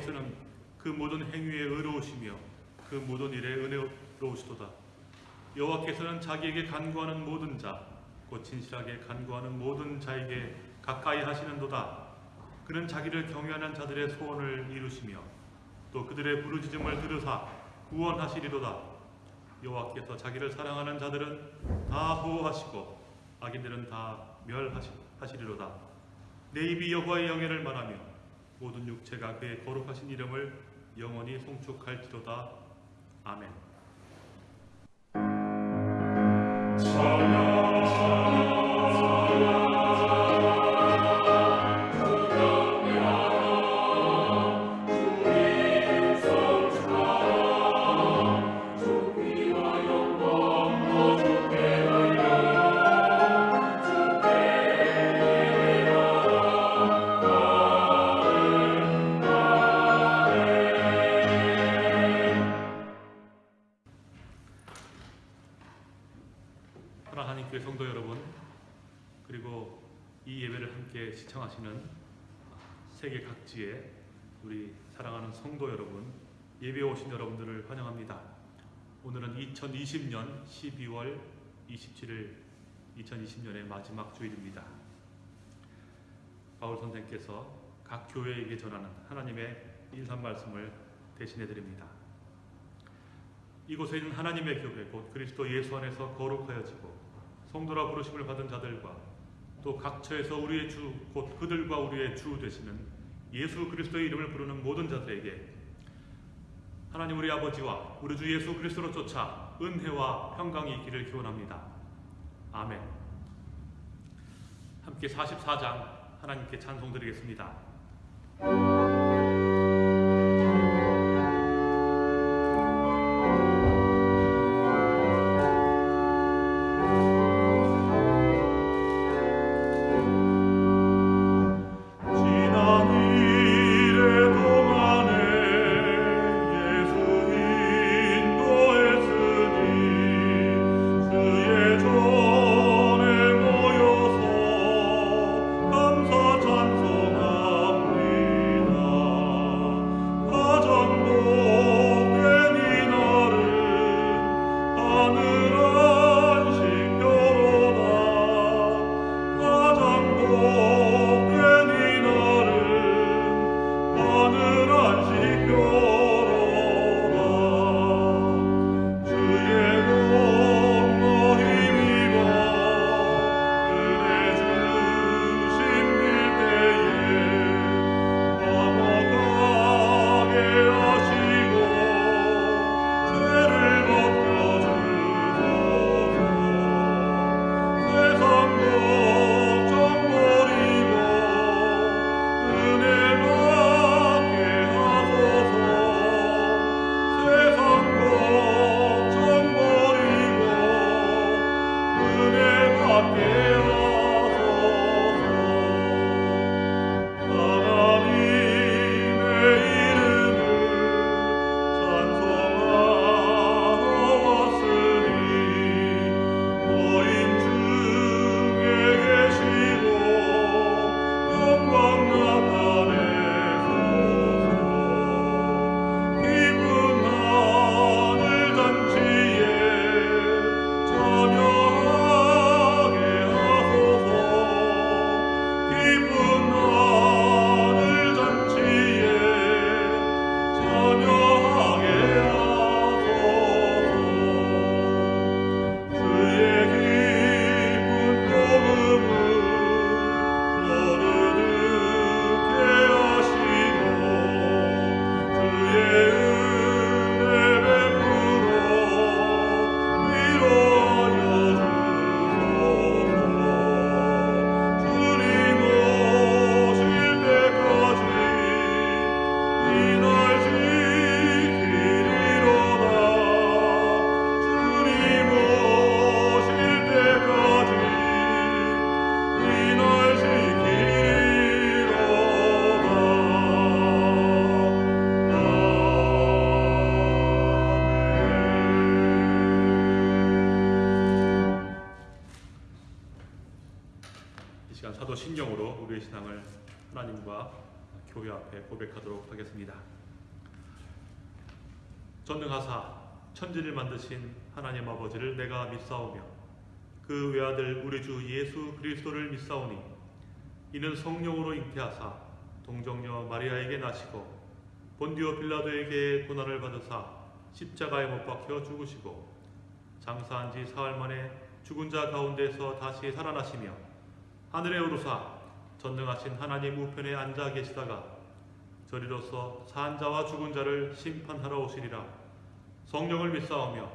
여호와께서는 그 모든 행위에 의로우시며 그 모든 일에 은혜로우시도다. 여호와께서는 자기에게 간구하는 모든 자, 곧 진실하게 간구하는 모든 자에게 가까이 하시는도다. 그는 자기를 경외하는 자들의 소원을 이루시며 또 그들의 부르짖음을 들으사 구원하시리로다. 여호와께서 자기를 사랑하는 자들은 다 보호하시고 악인들은 다 멸하시리로다. 내 입이 여호와의 영예를 말하며 모든 육체가 그의 거룩하신 이름을 영원히 송축할지로다. 아멘. 하나 예배에 오신 여러분들을 환영합니다. 오늘은 2020년 12월 27일 2020년의 마지막 주일입니다. 바울 선생께서 각 교회에게 전하는 하나님의 인산 말씀을 대신해 드립니다. 이곳에 있는 하나님의 교회 곧 그리스도 예수 안에서 거룩하여지고 성도라 부르심을 받은 자들과 또 각처에서 우리의 주 곧 그들과 우리의 주 되시는 예수 그리스도의 이름을 부르는 모든 자들에게 하나님 우리 아버지와 우리 주 예수 그리스도로 쫓아 은혜와 평강이 있기를 기원합니다. 아멘. 함께 44장 하나님께 찬송 드리겠습니다. 교회 앞에 고백하도록 하겠습니다. 전능하사 천지를 만드신 하나님 아버지를 내가 믿사오며 그 외아들 우리 주 예수 그리스도를 믿사오니 이는 성령으로 잉태하사 동정녀 마리아에게 나시고 본디오 빌라도에게 고난을 받으사 십자가에 못 박혀 죽으시고 장사한 지 사흘 만에 죽은 자 가운데서 다시 살아나시며 하늘에 오르사 전능하신 하나님 우편에 앉아 계시다가 저리로서 산 자와 죽은 자를 심판하러 오시리라 성령을 믿사오며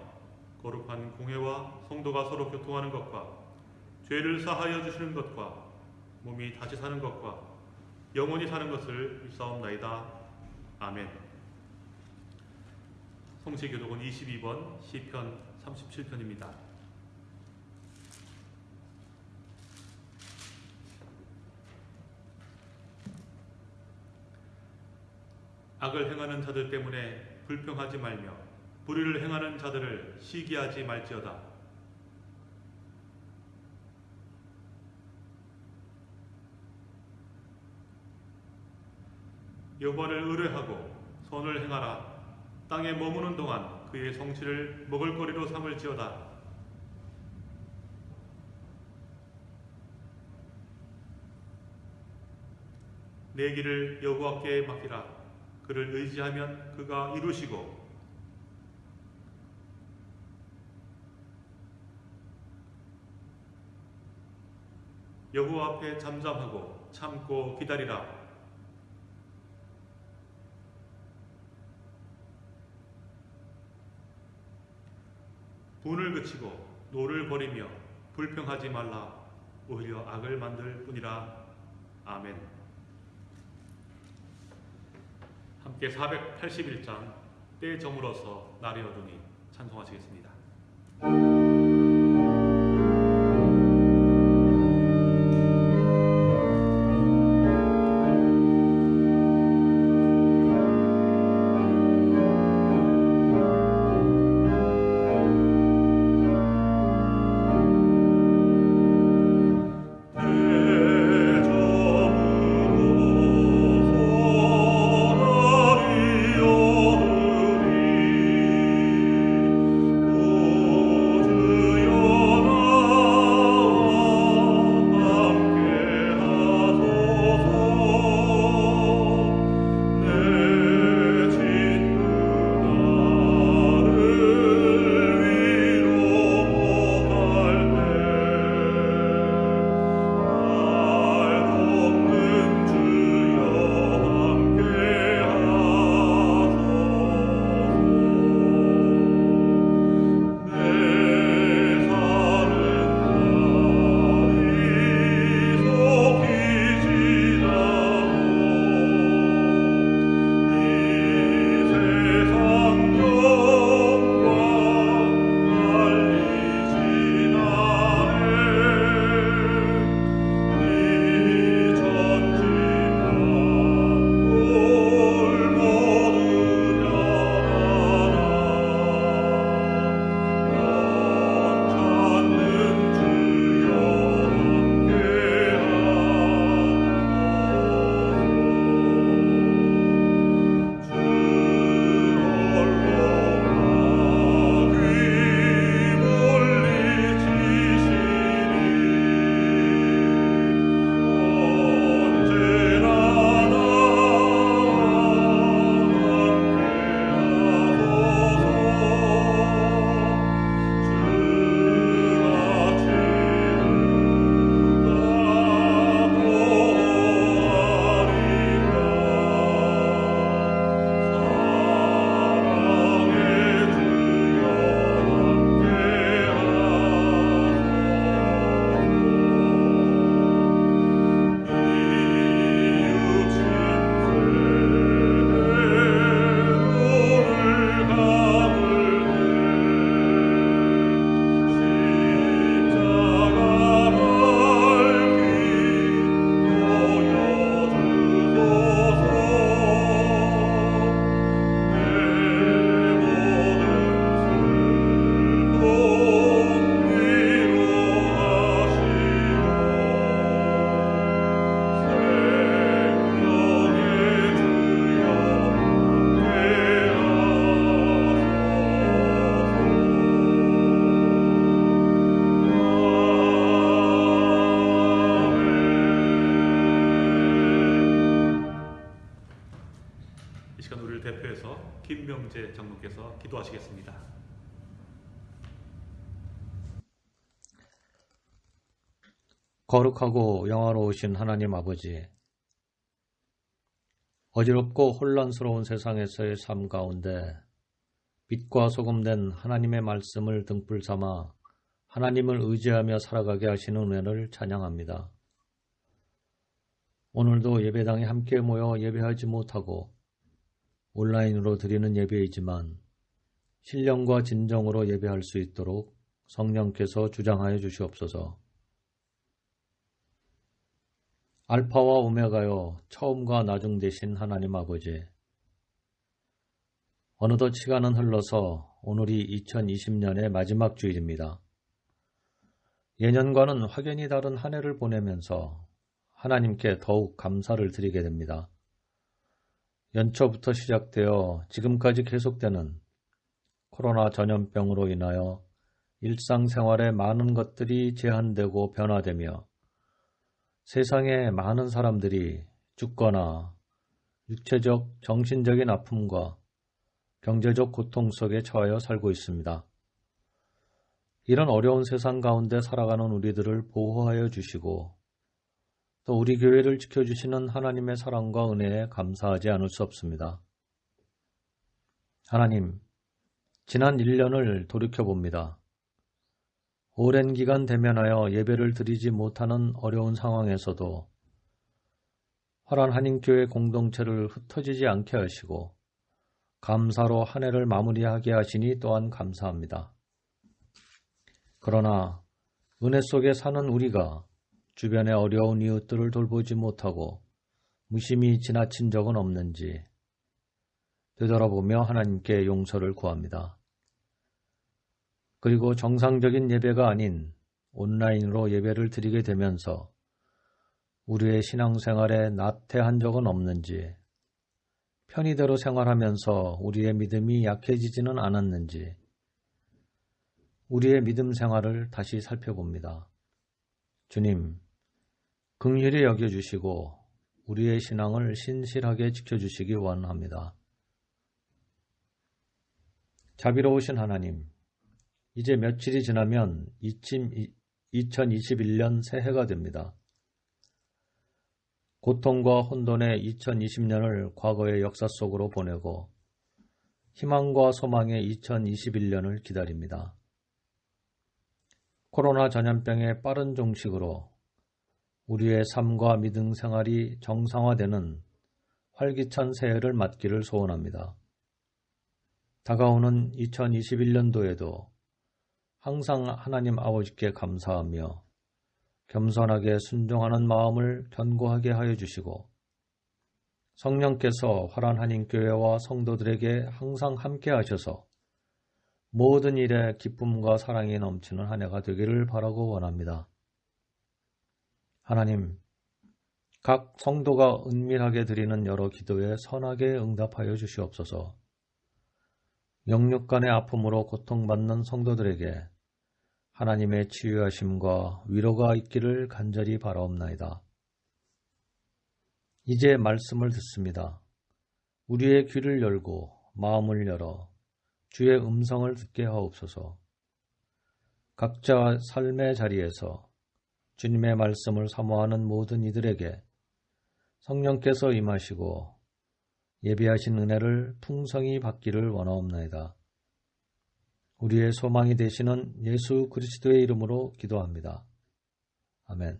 거룩한 공회와 성도가 서로 교통하는 것과 죄를 사하여 주시는 것과 몸이 다시 사는 것과 영원히 사는 것을 믿사옵나이다. 아멘. 성시교독은 22번 시편 37편입니다. 악을 행하는 자들 때문에 불평하지 말며 불의를 행하는 자들을 시기하지 말지어다. 여호와를 의뢰하고 선을 행하라. 땅에 머무는 동안 그의 성취를 먹을거리로 삼을지어다. 내 길을 여호와께 맡기라. 그를 의지하면 그가 이루시고 여호와 앞에 잠잠하고 참고 기다리라. 분을 그치고 노를 버리며 불평하지 말라. 오히려 악을 만들 뿐이라. 아멘. 함께 481장 때 저물어서 날이 어두니 찬송하시겠습니다. 김명재 장로께서 기도하시겠습니다. 거룩하고 영화로우신 하나님 아버지, 어지럽고 혼란스러운 세상에서의 삶 가운데 빛과 소금된 하나님의 말씀을 등불 삼아 하나님을 의지하며 살아가게 하시는 은혜를 찬양합니다. 오늘도 예배당에 함께 모여 예배하지 못하고 온라인으로 드리는 예배이지만 신령과 진정으로 예배할 수 있도록 성령께서 주장하여 주시옵소서. 알파와 오메가요 처음과 나중 되신 하나님 아버지 어느덧 시간은 흘러서 오늘이 2020년의 마지막 주일입니다. 예년과는 확연히 다른 한 해를 보내면서 하나님께 더욱 감사를 드리게 됩니다. 연초부터 시작되어 지금까지 계속되는 코로나 전염병으로 인하여 일상생활의 많은 것들이 제한되고 변화되며 세상에 많은 사람들이 죽거나 육체적, 정신적인 아픔과 경제적 고통 속에 처하여 살고 있습니다. 이런 어려운 세상 가운데 살아가는 우리들을 보호하여 주시고 또 우리 교회를 지켜주시는 하나님의 사랑과 은혜에 감사하지 않을 수 없습니다. 하나님, 지난 1년을 돌이켜봅니다. 오랜 기간 대면하여 예배를 드리지 못하는 어려운 상황에서도 화란 한인교회 공동체를 흩어지지 않게 하시고 감사로 한 해를 마무리하게 하시니 또한 감사합니다. 그러나 은혜 속에 사는 우리가 주변의 어려운 이웃들을 돌보지 못하고 무심히 지나친 적은 없는지 되돌아보며 하나님께 용서를 구합니다. 그리고 정상적인 예배가 아닌 온라인으로 예배를 드리게 되면서 우리의 신앙생활에 나태한 적은 없는지 편의대로 생활하면서 우리의 믿음이 약해지지는 않았는지 우리의 믿음 생활을 다시 살펴봅니다. 주님, 긍휼히 여겨주시고 우리의 신앙을 신실하게 지켜주시기 원합니다. 자비로우신 하나님, 이제 며칠이 지나면 2021년 새해가 됩니다. 고통과 혼돈의 2020년을 과거의 역사 속으로 보내고 희망과 소망의 2021년을 기다립니다. 코로나 전염병의 빠른 종식으로 우리의 삶과 믿음 생활이 정상화되는 활기찬 새해를 맞기를 소원합니다. 다가오는 2021년도에도 항상 하나님 아버지께 감사하며 겸손하게 순종하는 마음을 견고하게 하여 주시고 성령께서 화란 한인교회와 성도들에게 항상 함께 하셔서 모든 일에 기쁨과 사랑이 넘치는 한 해가 되기를 바라고 원합니다. 하나님, 각 성도가 은밀하게 드리는 여러 기도에 선하게 응답하여 주시옵소서. 영육 간의 아픔으로 고통받는 성도들에게 하나님의 치유하심과 위로가 있기를 간절히 바라옵나이다. 이제 말씀을 듣습니다. 우리의 귀를 열고 마음을 열어 주의 음성을 듣게 하옵소서. 각자 삶의 자리에서 주님의 말씀을 사모하는 모든 이들에게 성령께서 임하시고 예비하신 은혜를 풍성히 받기를 원하옵나이다. 우리의 소망이 되시는 예수 그리스도의 이름으로 기도합니다. 아멘.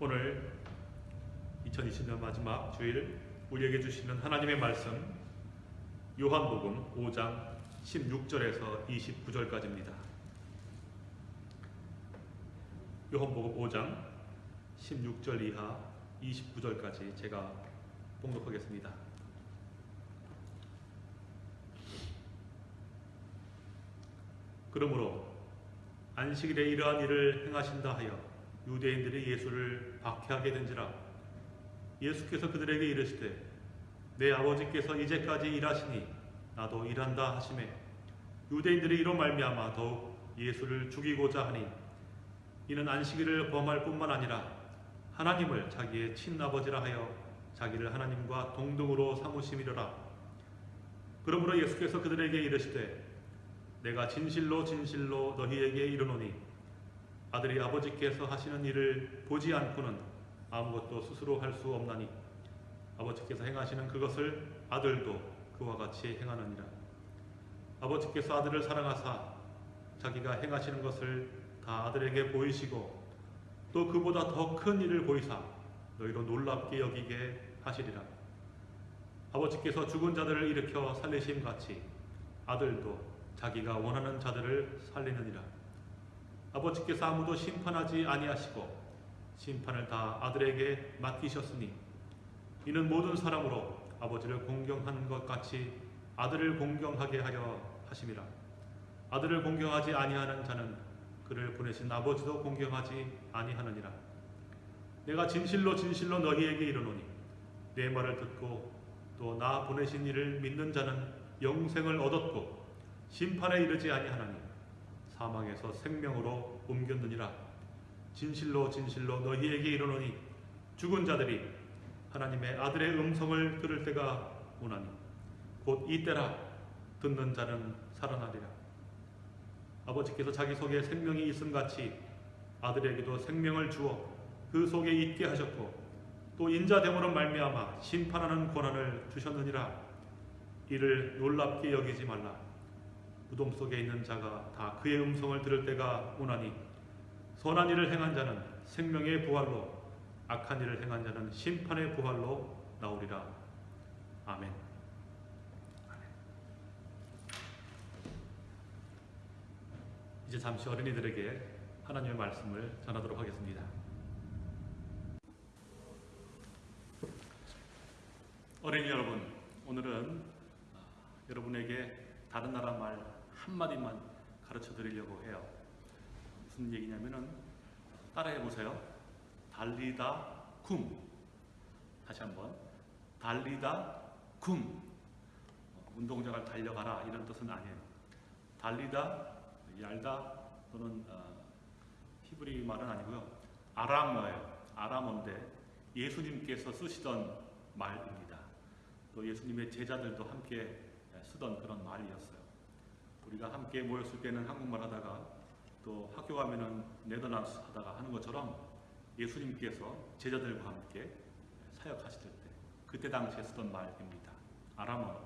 오늘 2020년 마지막 주일 우리에게 주시는 하나님의 말씀 요한복음 5장 16절에서 29절까지입니다. 요한복음 5장 16절 이하 29절까지 제가 봉독하겠습니다. 그러므로 안식일에 이러한 일을 행하신다 하여 유대인들이 예수를 박해하게 된지라 예수께서 그들에게 이르시되 내 아버지께서 이제까지 일하시니 나도 일한다 하심에 유대인들이 이로 말미암아 더욱 예수를 죽이고자 하니 이는 안식일을 범할 뿐만 아니라 하나님을 자기의 친아버지라 하여 자기를 하나님과 동등으로 삼으심이로라. 그러므로 예수께서 그들에게 이르시되 내가 진실로 진실로 너희에게 이르노니 아들이 아버지께서 하시는 일을 보지 않고는 아무것도 스스로 할 수 없나니 아버지께서 행하시는 그것을 아들도 그와 같이 행하느니라. 아버지께서 아들을 사랑하사 자기가 행하시는 것을 다 아들에게 보이시고 또 그보다 더 큰 일을 보이사 너희로 놀랍게 여기게 하시리라. 아버지께서 죽은 자들을 일으켜 살리심 같이 아들도 자기가 원하는 자들을 살리느니라. 아버지께서 아무도 심판하지 아니하시고 심판을 다 아들에게 맡기셨으니 이는 모든 사람으로 아버지를 공경하는 것 같이 아들을 공경하게 하려 하심이라. 아들을 공경하지 아니하는 자는 그를 보내신 아버지도 공경하지 아니하느니라. 내가 진실로 진실로 너희에게 이르노니 내 말을 듣고 또 나 보내신 이를 믿는 자는 영생을 얻었고 심판에 이르지 아니하나니 사망에서 생명으로 옮겼느니라. 진실로 진실로 너희에게 이르노니 죽은 자들이 하나님의 아들의 음성을 들을 때가 오나니 곧 이때라 듣는 자는 살아나리라. 아버지께서 자기 속에 생명이 있음 같이 아들에게도 생명을 주어 그 속에 있게 하셨고 또 인자됨으로 말미암아 심판하는 권한을 주셨느니라. 이를 놀랍게 여기지 말라. 무덤 속에 있는 자가 다 그의 음성을 들을 때가 오나니 선한 일을 행한 자는 생명의 부활로 악한 일을 행한 자는 심판의 부활로 나오리라. 아멘. 이제 잠시 어린이들에게 하나님의 말씀을 전하도록 하겠습니다. 어린이 여러분, 오늘은 아, 여러분에게 다른 나라 말 한마디만 가르쳐 드리려고 해요. 무슨 얘기냐면은 따라해 보세요. 달리다 쿰. 다시 한번. 달리다 쿰. 어, 운동장을 달려가라 이런 뜻은 아니에요. 달리다 얄다 또는 어, 히브리 말은 아니고요. 아람어예요. 아람어인데 예수님께서 쓰시던 말입니다. 또 예수님의 제자들도 함께 쓰던 그런 말이었어요. 우리가 함께 모였을 때는 한국말 하다가 또 학교 가면은 네덜란드 하다가 하는 것처럼 예수님께서 제자들과 함께 사역하실 때 그때 당시에 쓰던 말입니다. 아람어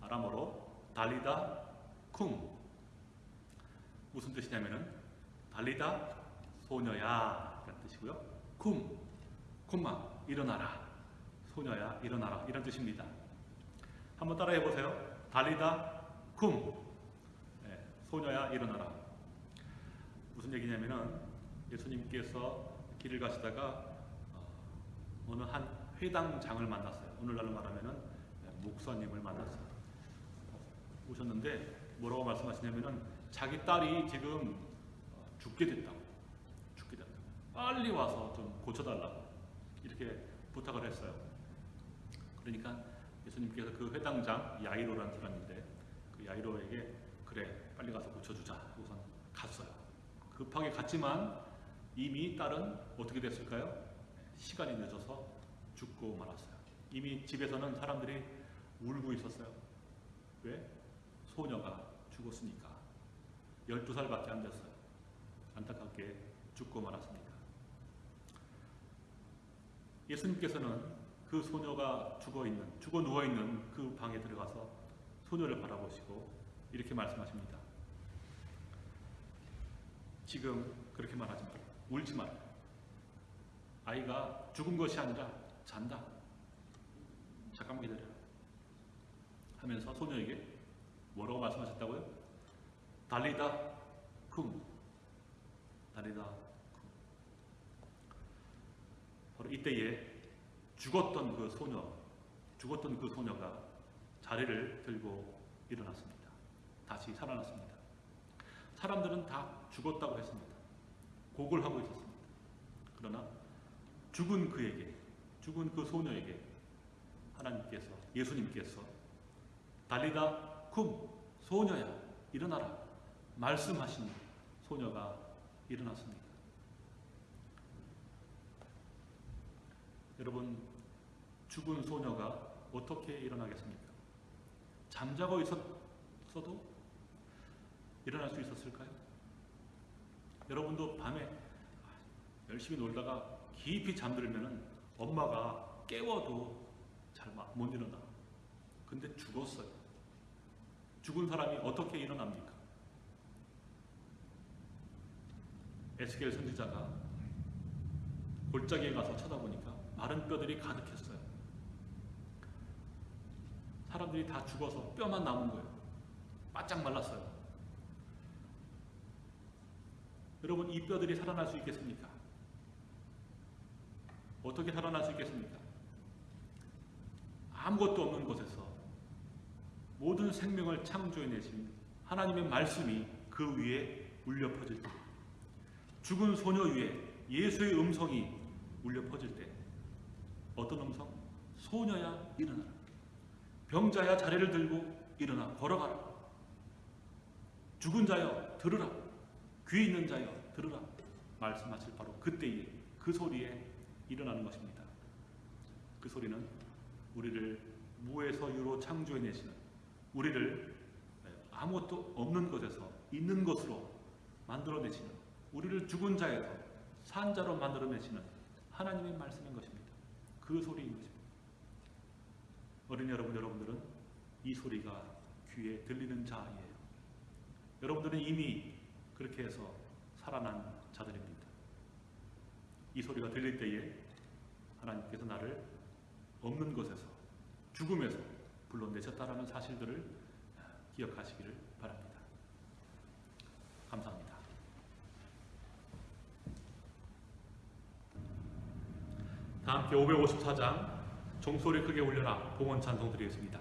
아람어로 달리다 쿵 무슨 뜻이냐면은 달리다 소녀야 이런 뜻이고요. 쿵 쿵마 일어나라 소녀야 일어나라 이런 뜻입니다. 한번 따라해 보세요. 달리다 쿵 네, 소녀야 일어나라 무슨 얘기냐면은 예수님께서 길을 가시다가 어, 느 한 회당장을 만났어요. 오늘날로 말하면은 목사님을 만났어요. 오셨는데 뭐라고 말씀하시냐면은 자기 딸이 지금 어, 죽게 됐다고. 죽게 됐다고. 빨리 와서 좀 고쳐달라고 이렇게 부탁을 했어요. 그러니까 예수님께서 그 회당장 야이로라는 사람인데 그 야이로에게 그래 빨리 가서 고쳐주자. 우선 갔어요. 급하게 갔지만 이미 딸은 어떻게 됐을까요? 시간이 늦어서 죽고 말았어요. 이미 집에서는 사람들이 울고 있었어요. 왜? 소녀가 죽었으니까. 12살밖에 안 됐어요. 안타깝게 죽고 말았습니다. 예수님께서는 그 소녀가 죽어 있는, 죽어 누워 있는 그 방에 들어가서 소녀를 바라보시고 이렇게 말씀하십니다. 지금 그렇게 말하지 마라. 울지 마라. 아이가 죽은 것이 아니라 잔다. 잠깐만 기다려. 하면서 소녀에게 뭐라고 말씀하셨다고요? 달리다 쿵. 달리다 쿵. 바로 이때에 죽었던 그 소녀, 죽었던 그 소녀가 자리를 들고 일어났습니다. 다시 살아났습니다. 사람들은 다 죽었다고 했습니다. 곡을 하고 있었습니다. 그러나 죽은 그에게, 죽은 그 소녀에게 하나님께서, 예수님께서 달리다 쿰 소녀야 일어나라 말씀하신 소녀가 일어났습니다. 여러분 죽은 소녀가 어떻게 일어나겠습니까? 잠자고 있었어도 일어날 수 있었을까요? 여러분도 밤에 열심히 놀다가 깊이 잠들면은 엄마가 깨워도 잘 못 일어나. 근데 죽었어요. 죽은 사람이 어떻게 일어납니까? 에스겔 선지자가 골짜기에 가서 쳐다보니까 마른 뼈들이 가득했어요. 사람들이 다 죽어서 뼈만 남은 거예요. 바짝 말랐어요. 여러분 이 뼈들이 살아날 수 있겠습니까? 어떻게 살아날 수 있겠습니까? 아무것도 없는 곳에서 모든 생명을 창조해내신 하나님의 말씀이 그 위에 울려 퍼질 때 죽은 소녀 위에 예수의 음성이 울려 퍼질 때 어떤 음성? 소녀야 일어나라 병자야 자리를 들고 일어나 걸어가라 죽은 자여 들으라 귀 있는 자여 들으라 말씀하실 바로 그때에 그 소리에 일어나는 것입니다. 그 소리는 우리를 무에서 유로 창조해내시는 우리를 아무것도 없는 것에서 있는 것으로 만들어내시는 우리를 죽은 자에서 산 자로 만들어내시는 하나님의 말씀인 것입니다. 그 소리인 것입니다. 어린 여러분 여러분들은 이 소리가 귀에 들리는 자예요. 여러분들은 이미 그렇게 해서 살아난 자들입니다. 이 소리가 들릴 때에 하나님께서 나를 없는 것에서 죽음에서 불러내셨다라는 사실들을 기억하시기를 바랍니다. 감사합니다. 다 함께 554장 종소리 크게 울려라 봉헌 찬송 드리겠습니다.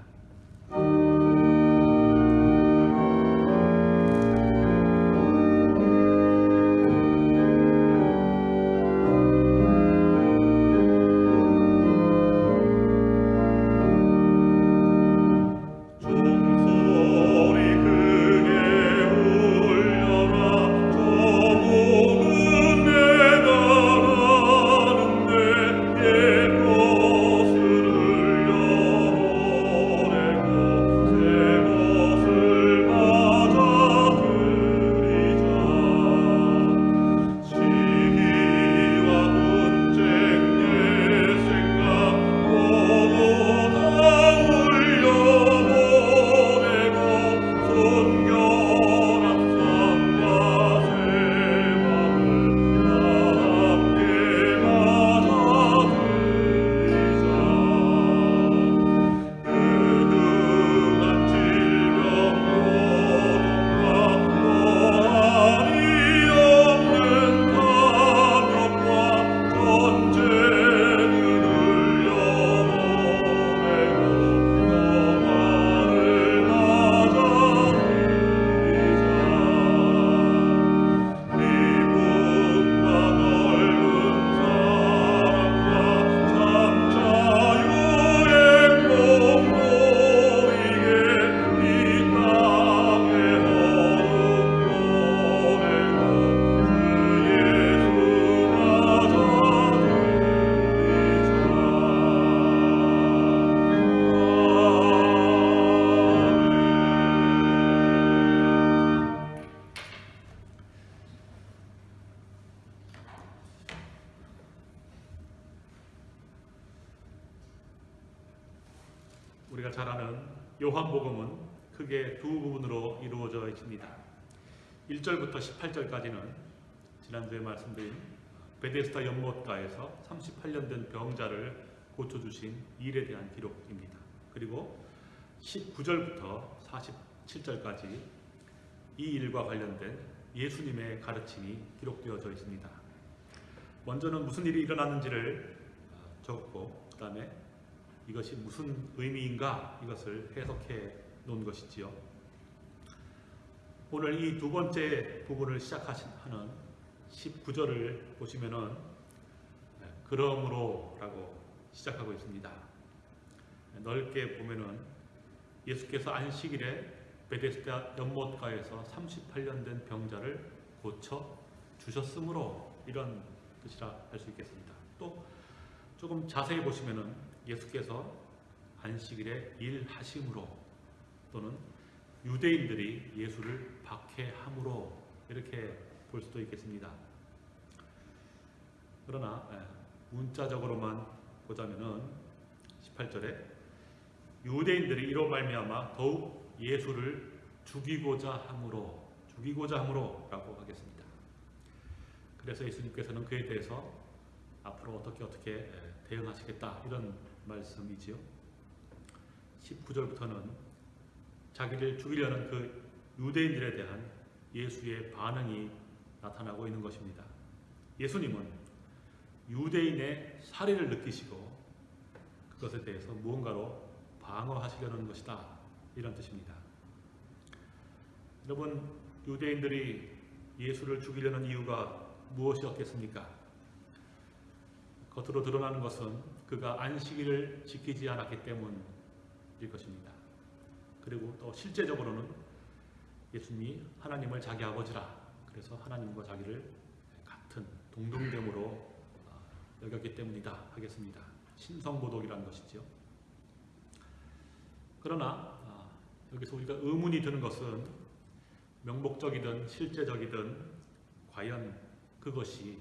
1절부터 18절까지는 지난주에 말씀드린 베데스다 연못가에서 38년 된 병자를 고쳐주신 일에 대한 기록입니다. 그리고 19절부터 47절까지 이 일과 관련된 예수님의 가르침이 기록되어져 있습니다. 먼저는 무슨 일이 일어났는지를 적고 그 다음에 이것이 무슨 의미인가 이것을 해석해 놓은 것이지요. 오늘 이 두 번째 부분을 시작하는 19절을 보시면은 그러므로라고 시작하고 있습니다. 넓게 보면은 예수께서 안식일에 베데스다 연못가에서 38년 된 병자를 고쳐 주셨으므로 이런 뜻이라 할 수 있겠습니다. 또 조금 자세히 보시면은 예수께서 안식일에 일하심으로 또는 유대인들이 예수를 박해함으로 이렇게 볼 수도 있겠습니다. 그러나 예, 문자적으로만 보자면은 18절에 유대인들이 이로 말미암아 더욱 예수를 죽이고자 함으로 죽이고자 함으로라고 하겠습니다. 그래서 예수님께서는 그에 대해서 앞으로 어떻게 어떻게 예, 대응하시겠다 이런 말씀이지요. 19절부터는 자기를 죽이려는 그 유대인들에 대한 예수의 반응이 나타나고 있는 것입니다. 예수님은 유대인의 살해를 느끼시고 그것에 대해서 무언가로 방어하시려는 것이다. 이런 뜻입니다. 여러분, 유대인들이 예수를 죽이려는 이유가 무엇이었겠습니까? 겉으로 드러나는 것은 그가 안식일을 지키지 않았기 때문일 것입니다. 그리고 또 실제적으로는 예수님이 하나님을 자기 아버지라 그래서 하나님과 자기를 같은 동등됨으로 어, 여겼기 때문이다 하겠습니다. 신성모독이라는 것이죠. 그러나 아, 여기서 우리가 의문이 드는 것은 명목적이든 실제적이든 과연 그것이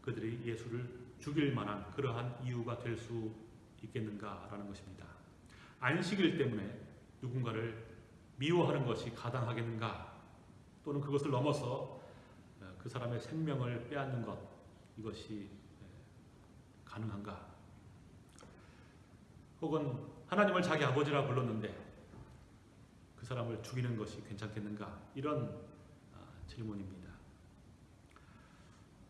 그들이 예수를 죽일 만한 그러한 이유가 될 수 있겠는가라는 것입니다. 안식일 때문에 누군가를 미워하는 것이 가당하겠는가? 또는 그것을 넘어서 어, 그 사람의 생명을 빼앗는 것 이것이 에, 가능한가? 혹은 하나님을 자기 아버지라 불렀는데 그 사람을 죽이는 것이 괜찮겠는가? 이런 아, 질문입니다.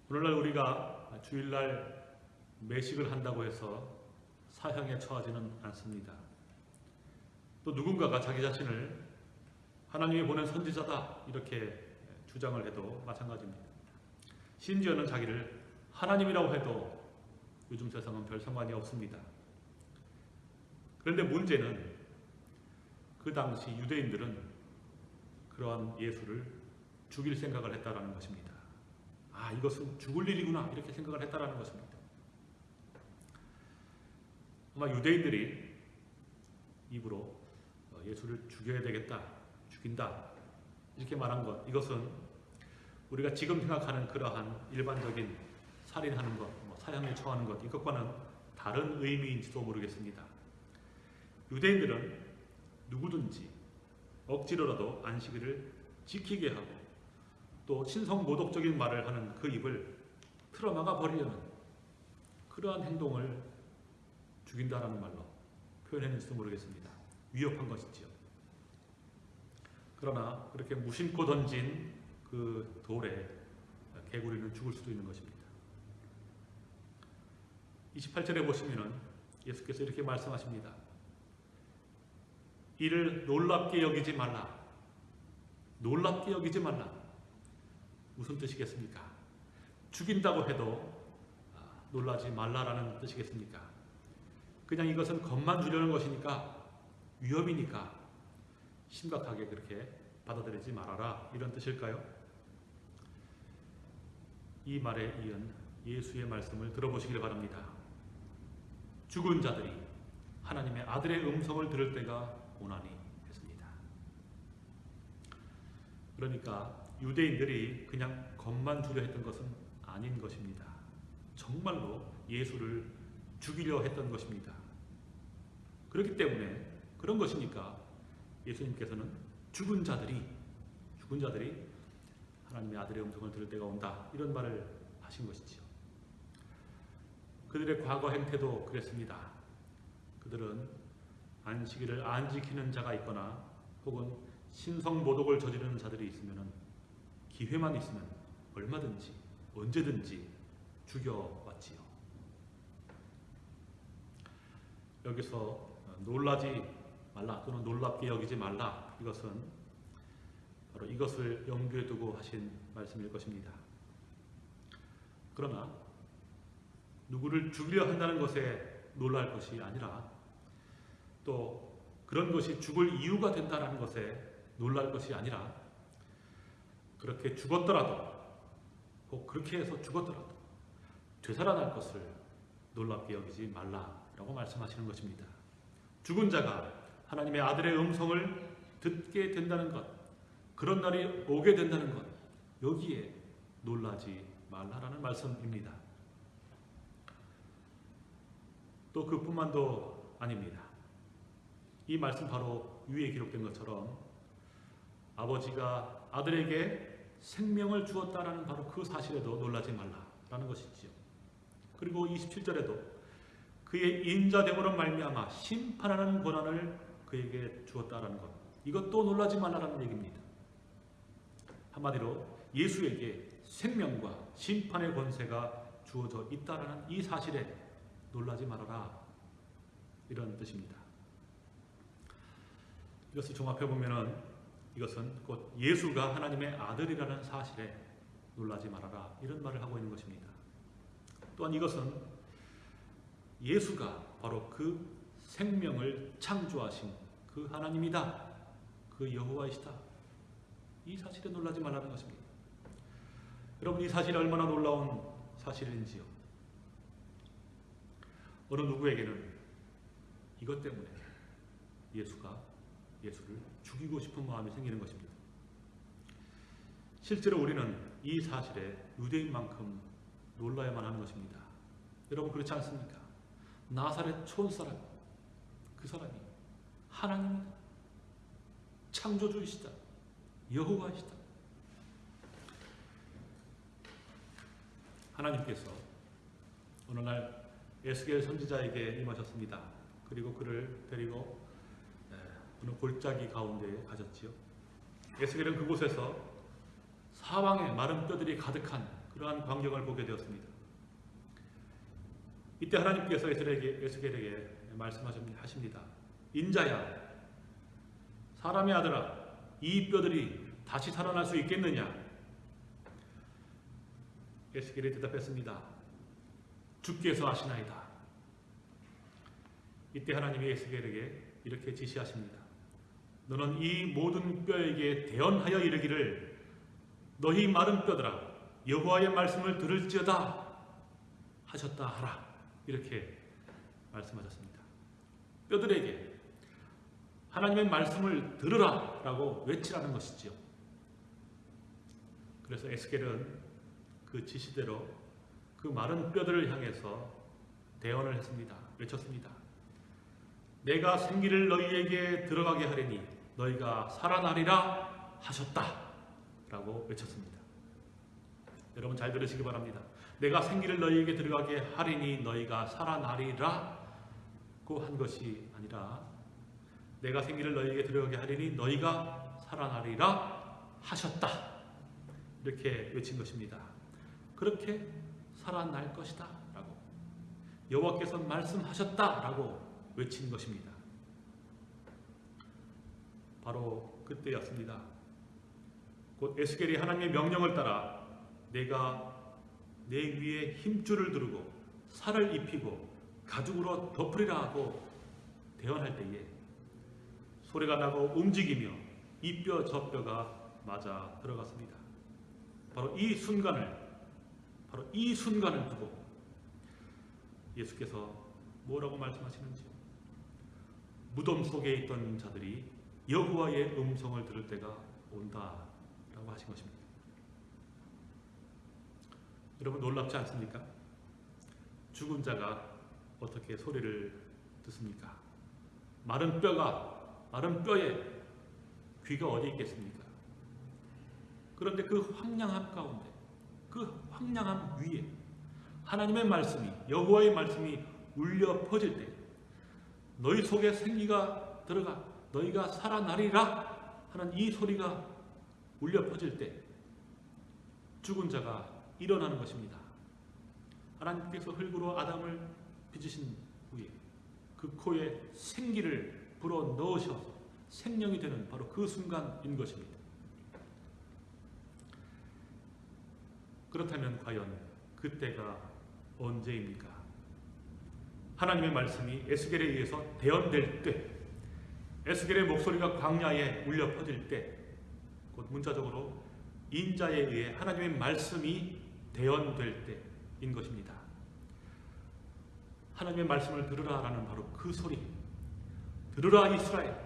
오늘날 우리가 주일날 매식을 한다고 해서 사형에 처하지는 않습니다. 또 누군가가 자기 자신을 하나님이 보낸 선지자다 이렇게 주장을 해도 마찬가지입니다. 심지어는 자기를 하나님이라고 해도 요즘 세상은 별 상관이 없습니다. 그런데 문제는 그 당시 유대인들은 그러한 예수를 죽일 생각을 했다라는 것입니다. 아, 이것은 죽을 일이구나 이렇게 생각을 했다라는 것입니다. 아마 유대인들이 입으로 어, 예수를 죽여야 되겠다, 죽인다 이렇게 말한 것 이것은 우리가 지금 생각하는 그러한 일반적인 살인하는 것, 뭐 사형에 처하는 것 이것과는 다른 의미인지도 모르겠습니다. 유대인들은 누구든지 억지로라도 안식일을 지키게 하고 또 신성 모독적인 말을 하는 그 입을 틀어막아 버리려는 그러한 행동을 죽인다라는 말로 표현했는지도 모르겠습니다. 위협한 것이지요. 그러나 그렇게 무심코 던진 그 돌에 개구리는 죽을 수도 있는 것입니다. 28절에 보시면은 예수께서 이렇게 말씀하십니다. 이를 놀랍게 여기지 말라. 놀랍게 여기지 말라. 무슨 뜻이겠습니까? 죽인다고 해도 아, 놀라지 말라라는 뜻이겠습니까? 그냥 이것은 겁만 주려는 것이니까 위협이니까 심각하게 그렇게 받아들이지 말아라 이런 뜻일까요? 이 말에 이은 예수의 말씀을 들어보시길 바랍니다. 죽은 자들이 하나님의 아들의 음성을 들을 때가 오나니 했습니다. 그러니까 유대인들이 그냥 겁만 주려 했던 것은 아닌 것입니다. 정말로 예수를 죽이려 했던 것입니다. 그렇기 때문에 그런 것이니까 예수님께서는 죽은 자들이 죽은 자들이 하나님의 아들의 음성을 들을 때가 온다 이런 말을 하신 것이지요. 그들의 과거 행태도 그랬습니다. 그들은 안식일을 안 지키는 자가 있거나 혹은 신성 모독을 저지르는 자들이 있으면 기회만 있으면 얼마든지 언제든지 죽여왔지요. 여기서 놀라지 말라 또는 놀랍게 여기지 말라 이것은 바로 이것을 염두에 두고 하신 말씀일 것입니다. 그러나 누구를 죽이려 한다는 것에 놀랄 것이 아니라 또 그런 것이 죽을 이유가 된다는 것에 놀랄 것이 아니라 그렇게 죽었더라도 혹 그렇게 해서 죽었더라도 되살아날 것을 놀랍게 여기지 말라라고 말씀하시는 것입니다. 죽은 자가 하나님의 아들의 음성을 듣게 된다는 것, 그런 날이 오게 된다는 것, 여기에 놀라지 말라라는 말씀입니다. 또 그뿐만도 아닙니다. 이 말씀 바로 위에 기록된 것처럼 아버지가 아들에게 생명을 주었다라는 바로 그 사실에도 놀라지 말라라는 것이지요. 그리고 27절에도 그의 인자됨으로 말미암아 심판하는 권한을 그에게 주었다라는 것. 이것도 놀라지 말라라는 얘기입니다. 한마디로 예수에게 생명과 심판의 권세가 주어져 있다라는 이 사실에 놀라지 말아라 이런 뜻입니다. 이것을 종합해 보면은 이것은 곧 예수가 하나님의 아들이라는 사실에 놀라지 말아라 이런 말을 하고 있는 것입니다. 또한 이것은 예수가 바로 그 생명을 창조하신 그 하나님이다. 그 여호와이시다. 이 사실에 놀라지 말라는 것입니다. 여러분 이 사실이 얼마나 놀라운 사실인지요. 어느 누구에게는 이것 때문에 예수가 예수를 죽이고 싶은 마음이 생기는 것입니다. 실제로 우리는 이 사실에 유대인만큼 놀라야만 하는 것입니다. 여러분 그렇지 않습니까? 나사렛 촌사람 그 사람이 하나님이다. 창조주이시다. 여호와이시다. 하나님께서 어느 날 에스겔 선지자에게 임하셨습니다. 그리고 그를 데리고 에, 어느 골짜기 가운데에 가졌지요. 에스겔은 그곳에서 사방에 마른 뼈들이 가득한 그러한 광경을 보게 되었습니다. 이때 하나님께서 에스겔에게 말씀하십니다. 인자야, 사람의 아들아, 이 뼈들이 다시 살아날 수 있겠느냐? 에스겔이 대답했습니다. 주께서 아시나이다. 이때 하나님이 에스겔에게 이렇게 지시하십니다. 너는 이 모든 뼈에게 대언하여 이르기를 너희 마른 뼈들아 여호와의 말씀을 들을지어다 하셨다 하라 이렇게 말씀하셨습니다. 뼈들에게 하나님의 말씀을 들으라 라고 외치라는 것이지요. 그래서 에스겔은 그 지시대로 그 마른 뼈들을 향해서 대언을 했습니다. 외쳤습니다. 내가 생기를 너희에게 들어가게 하리니 너희가 살아나리라 하셨다. 라고 외쳤습니다. 여러분 잘 들으시기 바랍니다. 내가 생기를 너희에게 들어가게 하리니 너희가 살아나리라 고 한 것이 아니라 내가 생기를 너희에게 들어가게 하리니 너희가 살아나리라 하셨다. 이렇게 외친 것입니다. 그렇게 살아날 것이다. 라고 여호와께서 말씀하셨다. 라고 외친 것입니다. 바로 그때였습니다. 곧 에스겔이 하나님의 명령을 따라 내가 내 위에 힘줄을 두르고 살을 입히고 가죽으로 덮으리라 하고 대언할 때에 소리가 나고 움직이며 이 뼈 저 뼈가 맞아 들어갔습니다. 바로 이 순간을 바로 이 순간을 두고 예수께서 뭐라고 말씀하시는지 무덤 속에 있던 자들이 여호와의 음성을 들을 때가 온다라고 하신 것입니다. 여러분 놀랍지 않습니까? 죽은 자가 어떻게 소리를 듣습니까? 마른 뼈가 마른 뼈에 귀가 어디 있겠습니까? 그런데 그 황량함 가운데 그 황량함 위에 하나님의 말씀이 여호와의 말씀이 울려 퍼질 때 너희 속에 생기가 들어가 너희가 살아나리라 하는 이 소리가 울려 퍼질 때 죽은 자가 일어나는 것입니다. 하나님께서 흙으로 아담을 빚으신 후에 그 코에 생기를 불어 넣으셔서 생명이 되는 바로 그 순간인 것입니다. 그렇다면 과연 그때가 언제입니까? 하나님의 말씀이 에스겔에 의해서 대언될 때, 에스겔의 목소리가 광야에 울려 퍼질 때, 곧 문자적으로 인자에 의해 하나님의 말씀이 대언될 때인 것입니다. 하나님의 말씀을 들으라라는 바로 그 소리. 들으라 이스라엘,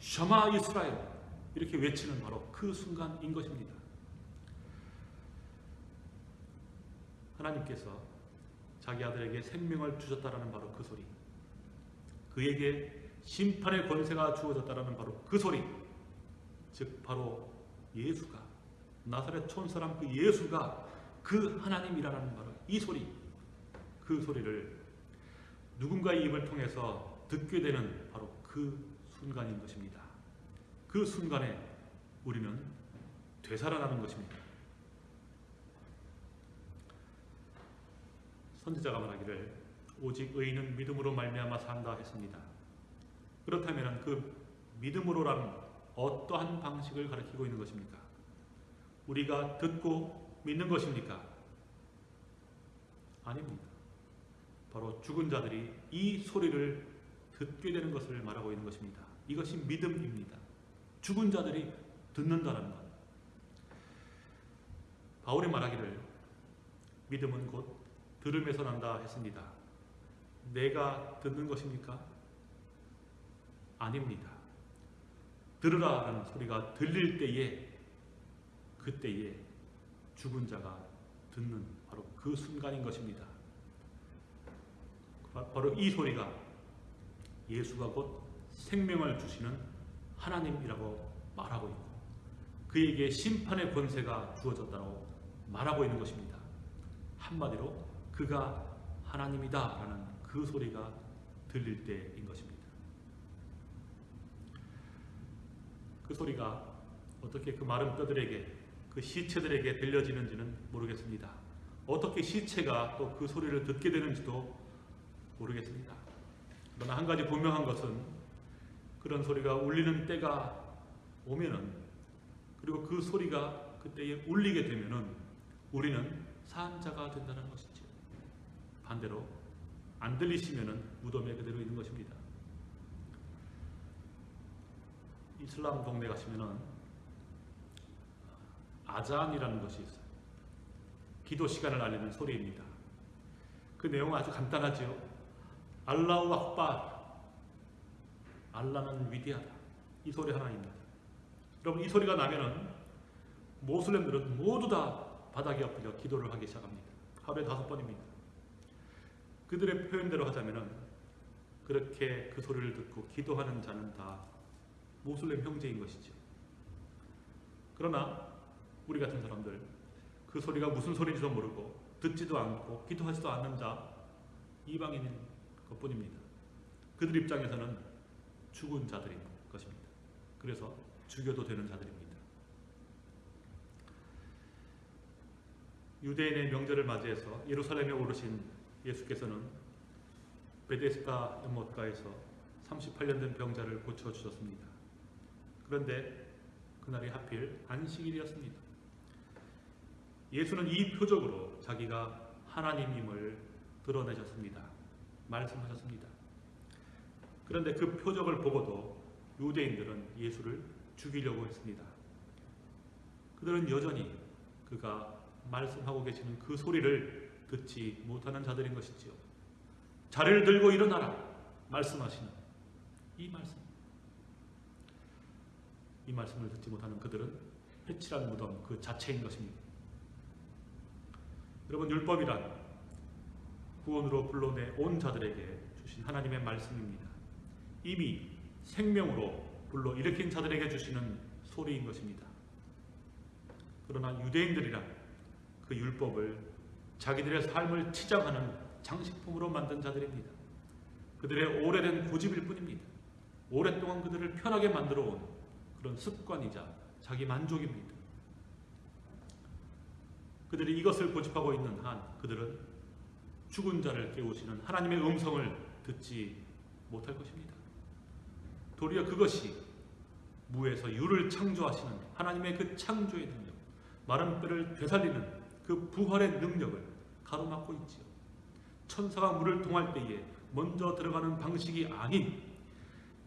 셔마 이스라엘 이렇게 외치는 바로 그 순간인 것입니다. 하나님께서 자기 아들에게 생명을 주셨다라는 바로 그 소리. 그에게 심판의 권세가 주어졌다라는 바로 그 소리. 즉 바로 예수가 나사렛 촌사람 그 예수가 그 하나님이라는 바로 이 소리. 그 소리를 누군가의 입을 통해서 듣게 되는 그 순간인 것입니다. 그 순간에 우리는 되살아나는 것입니다. 선지자가 말하기를 오직 의인은 믿음으로 말미암아 산다 했습니다. 그렇다면 그 믿음으로라는 어떠한 방식을 가리키고 있는 것입니까? 우리가 듣고 믿는 것입니까? 아닙니다. 바로 죽은 자들이 이 소리를 듣게 되는 것을 말하고 있는 것입니다. 이것이 믿음입니다. 죽은 자들이 듣는다는 것. 바울이 말하기를 믿음은 곧 들음에서 난다 했습니다. 내가 듣는 것입니까? 아닙니다. 들으라라는 소리가 들릴 때에 그때에 죽은 자가 듣는 바로 그 순간인 것입니다. 바로 이 소리가 예수가 곧 생명을 주시는 하나님이라고 말하고 있고 그에게 심판의 권세가 주어졌다고 말하고 있는 것입니다. 한마디로 그가 하나님이다 라는 그 소리가 들릴 때인 것입니다. 그 소리가 어떻게 그 마른 뼈들에게 그 시체들에게 들려지는지는 모르겠습니다. 어떻게 시체가 또 그 소리를 듣게 되는지도 모르겠습니다. 그러나 한 가지 분명한 것은 그런 소리가 울리는 때가 오면은 그리고 그 소리가 그때에 울리게 되면은 우리는 산자가 된다는 것이죠. 반대로 안 들리시면은 무덤에 그대로 있는 것입니다. 이슬람 동네 가시면은 아잔이라는 것이 있어요. 기도 시간을 알리는 소리입니다. 그 내용은 아주 간단하지요. 알라우 악바 알라는 위대하다. 이 소리 하나입니다. 여러분 이 소리가 나면은 모슬렘들은 모두 다 바닥에 엎드려 기도를 하기 시작합니다. 하루에 다섯 번입니다. 그들의 표현대로 하자면은 그렇게 그 소리를 듣고 기도하는 자는 다 모슬렘 형제인 것이죠. 그러나 우리 같은 사람들 그 소리가 무슨 소리인지도 모르고 듣지도 않고 기도하지도 않는 자 이방인인 것뿐입니다. 그들 입장에서는 죽은 자들인 것입니다. 그래서 죽여도 되는 자들입니다. 유대인의 명절을 맞이해서 예루살렘에 오르신 예수께서는 베데스다 연못가에서 38년 된 병자를 고쳐 주셨습니다. 그런데 그날이 하필 안식일이었습니다. 예수는 이 표적으로 자기가 하나님임을 드러내셨습니다. 말씀하셨습니다. 그런데 그 표적을 보고도 유대인들은 예수를 죽이려고 했습니다. 그들은 여전히 그가 말씀하고 계시는 그 소리를 듣지 못하는 자들인 것이지요. 자리를 들고 일어나라 말씀하시는 이 말씀. 이 말씀을 듣지 못하는 그들은 해칠한 무덤 그 자체인 것입니다. 여러분 율법이란 구원으로 불러내 온 자들에게 주신 하나님의 말씀입니다. 이미 생명으로 불러 일으킨 자들에게 주시는 소리인 것입니다. 그러나 유대인들이란 그 율법을 자기들의 삶을 치장하는 장식품으로 만든 자들입니다. 그들의 오래된 고집일 뿐입니다. 오랫동안 그들을 편하게 만들어 온 그런 습관이자 자기 만족입니다. 그들이 이것을 고집하고 있는 한 그들은 죽은 자를 깨우시는 하나님의 음성을 듣지 못할 것입니다. 도리어 그것이 무에서 유를 창조하시는 하나님의 그 창조의 능력, 마른 뼈를 되살리는 그 부활의 능력을 가로막고 있지요. 천사가 물을 통할 때에 먼저 들어가는 방식이 아닌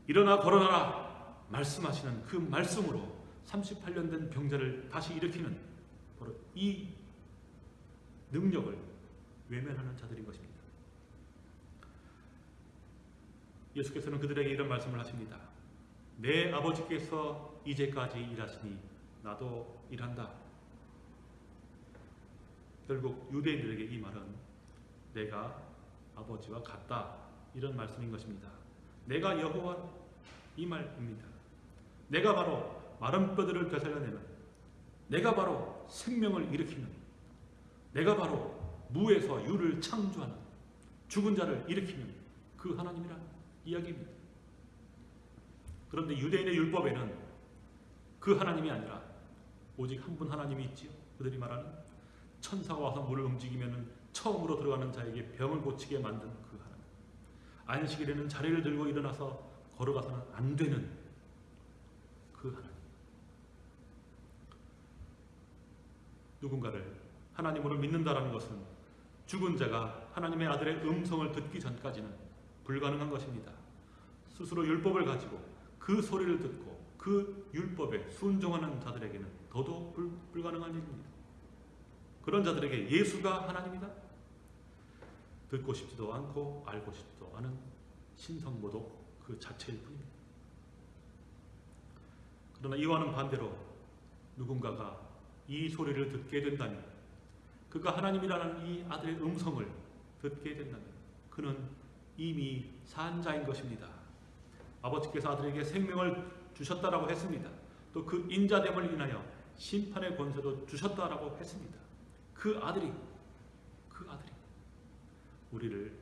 일어나 걸어나라 말씀하시는 그 말씀으로 38년 된 병자를 다시 일으키는 바로 이 능력을 외면하는 자들인 것입니다. 예수께서는 그들에게 이런 말씀을 하십니다. 내 아버지께서 이제까지 일하시니 나도 일한다. 결국 유대인들에게 이 말은 내가 아버지와 같다 이런 말씀인 것입니다. 내가 여호와 이 말입니다. 내가 바로 마른 뼈들을 되살려내는 내가 바로 생명을 일으키는 내가 바로 무에서 유를 창조하는 죽은 자를 일으키는 그 하나님이란 이야기입니다. 그런데 유대인의 율법에는 그 하나님이 아니라 오직 한 분 하나님이 있지요. 그들이 말하는 천사가 와서 물을 움직이면 처음으로 들어가는 자에게 병을 고치게 만든 그 하나님. 안식일에는 자리를 들고 일어나서 걸어가서는 안 되는 그 하나님. 누군가를 하나님으로 믿는다라는 것은 죽은 자가 하나님의 아들의 음성을 듣기 전까지는 불가능한 것입니다. 스스로 율법을 가지고 그 소리를 듣고 그 율법에 순종하는 자들에게는 더더욱 불, 불가능한 일입니다. 그런 자들에게 예수가 하나님이다? 듣고 싶지도 않고 알고 싶지도 않은 신성모독 그 자체일 뿐입니다. 그러나 이와는 반대로 누군가가 이 소리를 듣게 된다면 그가 하나님이라는 이 아들의 음성을 듣게 된다면 그는 이미 산 자인 것입니다. 아버지께서 아들에게 생명을 주셨다라고 했습니다. 또 그 인자됨을 인하여 심판의 권세도 주셨다라고 했습니다. 그 아들이 그 아들이 우리를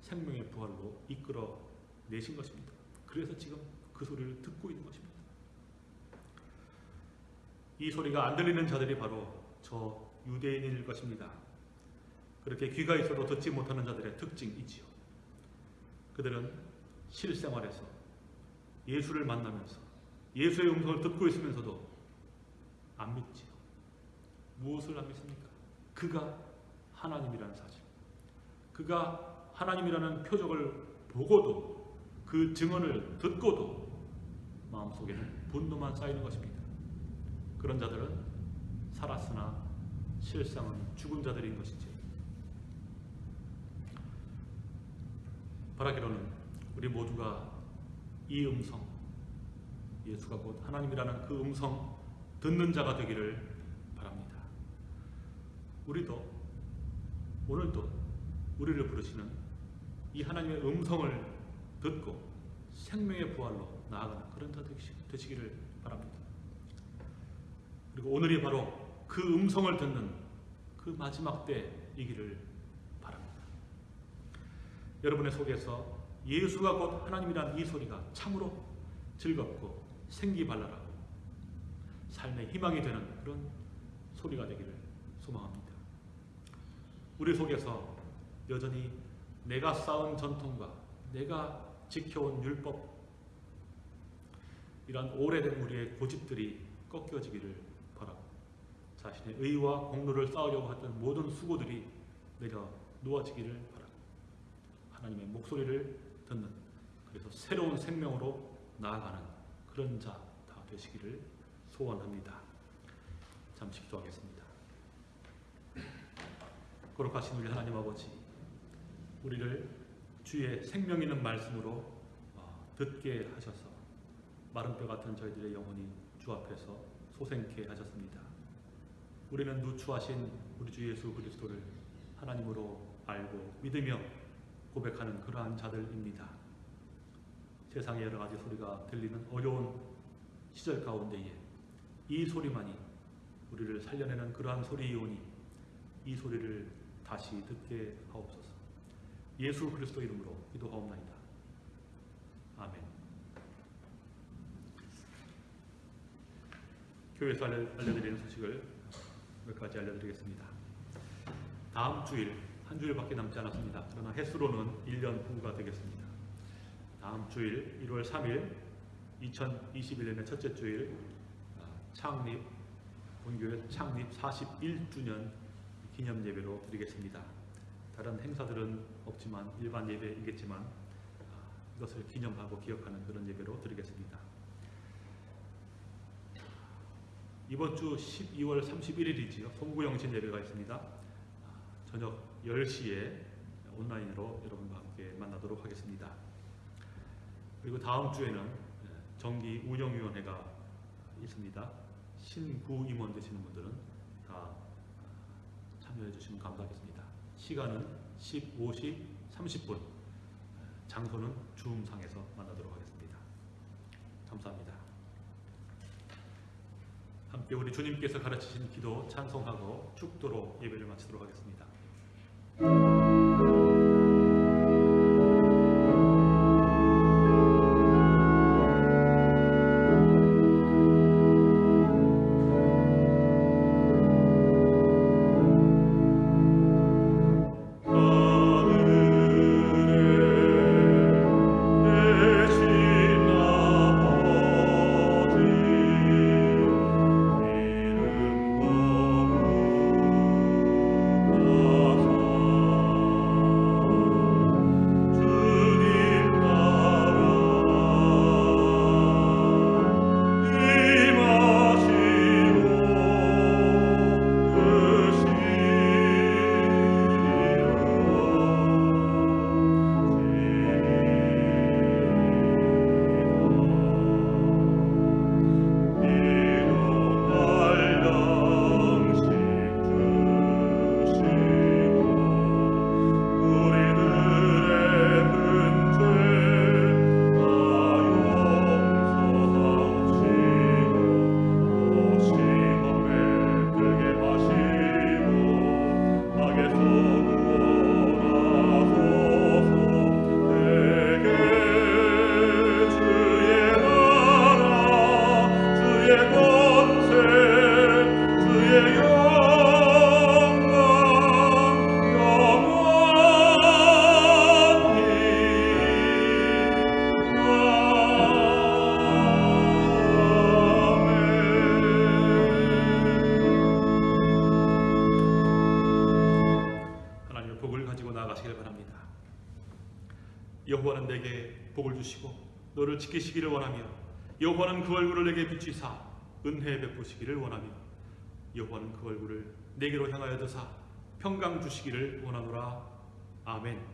생명의 부활로 이끌어 내신 것입니다. 그래서 지금 그 소리를 듣고 있는 것입니다. 이 소리가 안 들리는 자들이 바로 저 유대인일 것입니다. 그렇게 귀가 있어도 듣지 못하는 자들의 특징이지요. 그들은 실생활에서 예수를 만나면서 예수의 음성을 듣고 있으면서도 안 믿지요. 무엇을 안 믿습니까? 그가 하나님이라는 사실. 그가 하나님이라는 표적을 보고도 그 증언을 듣고도 마음속에는 분노만 쌓이는 것입니다. 그런 자들은 살았으나 실상은 죽은 자들인 것이지. 바라기로는 우리 모두가 이 음성, 예수가 곧 하나님이라는 그 음성 듣는 자가 되기를 바랍니다. 우리도 오늘도 우리를 부르시는 이 하나님의 음성을 듣고 생명의 부활로 나아가는 그런 자 되시기를 바랍니다. 그리고 오늘이 바로 그 음성을 듣는 그 마지막 때이기를 바랍니다. 여러분의 속에서 예수가 곧 하나님이란 이 소리가 참으로 즐겁고 생기발랄하고 삶의 희망이 되는 그런 소리가 되기를 소망합니다. 우리 속에서 여전히 내가 쌓은 전통과 내가 지켜온 율법 이런 오래된 우리의 고집들이 꺾여지기를 자신의 의와 공로를 쌓으려고 했던 모든 수고들이 내려 놓아지기를 바라고 하나님의 목소리를 듣는 그래서 새로운 생명으로 나아가는 그런 자 다 되시기를 소원합니다. 잠시 기도하겠습니다. 거룩하신 우리 하나님 아버지 우리를 주의 생명 있는 말씀으로 어, 듣게 하셔서 마른 뼈 같은 저희들의 영혼이 주 앞에서 소생케 하셨습니다. 우리는 누추하신 우리 주 예수 그리스도를 하나님으로 알고 믿으며 고백하는 그러한 자들입니다. 세상의 여러 가지 소리가 들리는 어려운 시절 가운데에 이 소리만이 우리를 살려내는 그러한 소리이오니 이 소리를 다시 듣게 하옵소서. 예수 그리스도 이름으로 기도하옵나이다. 아멘. 교회에서 알려, 알려드리는 소식을 몇 가지 알려드리겠습니다. 다음 주일 한 주일밖에 남지 않았습니다. 그러나 횟수로는 1년 후가 되겠습니다. 다음 주일 1월 3일 2021년의 첫째 주일 아, 창립 본교회 창립 41주년 기념 예배로 드리겠습니다. 다른 행사들은 없지만 일반 예배이겠지만 아, 이것을 기념하고 기억하는 그런 예배로 드리겠습니다. 이번 주 12월 31일이지요. 송구영신 예배가 있습니다. 아, 저녁 10시에 온라인으로 여러분과 함께 만나도록 하겠습니다. 그리고 다음 주에는 예, 정기 운영위원회가 있습니다. 신부 임원 되시는 분들은 다 참여해 주시면 감사하겠습니다. 시간은 15시 30분, 장소는 줌상에서 만나도록 하겠습니다. 감사합니다. 함께 우리 주님께서 가르치신 기도 찬송하고 축도로 예배를 마치도록 하겠습니다. 너를 지키시기를 원하며 여호와는 그 얼굴을 내게 비추사 은혜 베푸시기를 원하며 여호와는 그 얼굴을 내게로 향하여 드사 평강 주시기를 원하노라 아멘.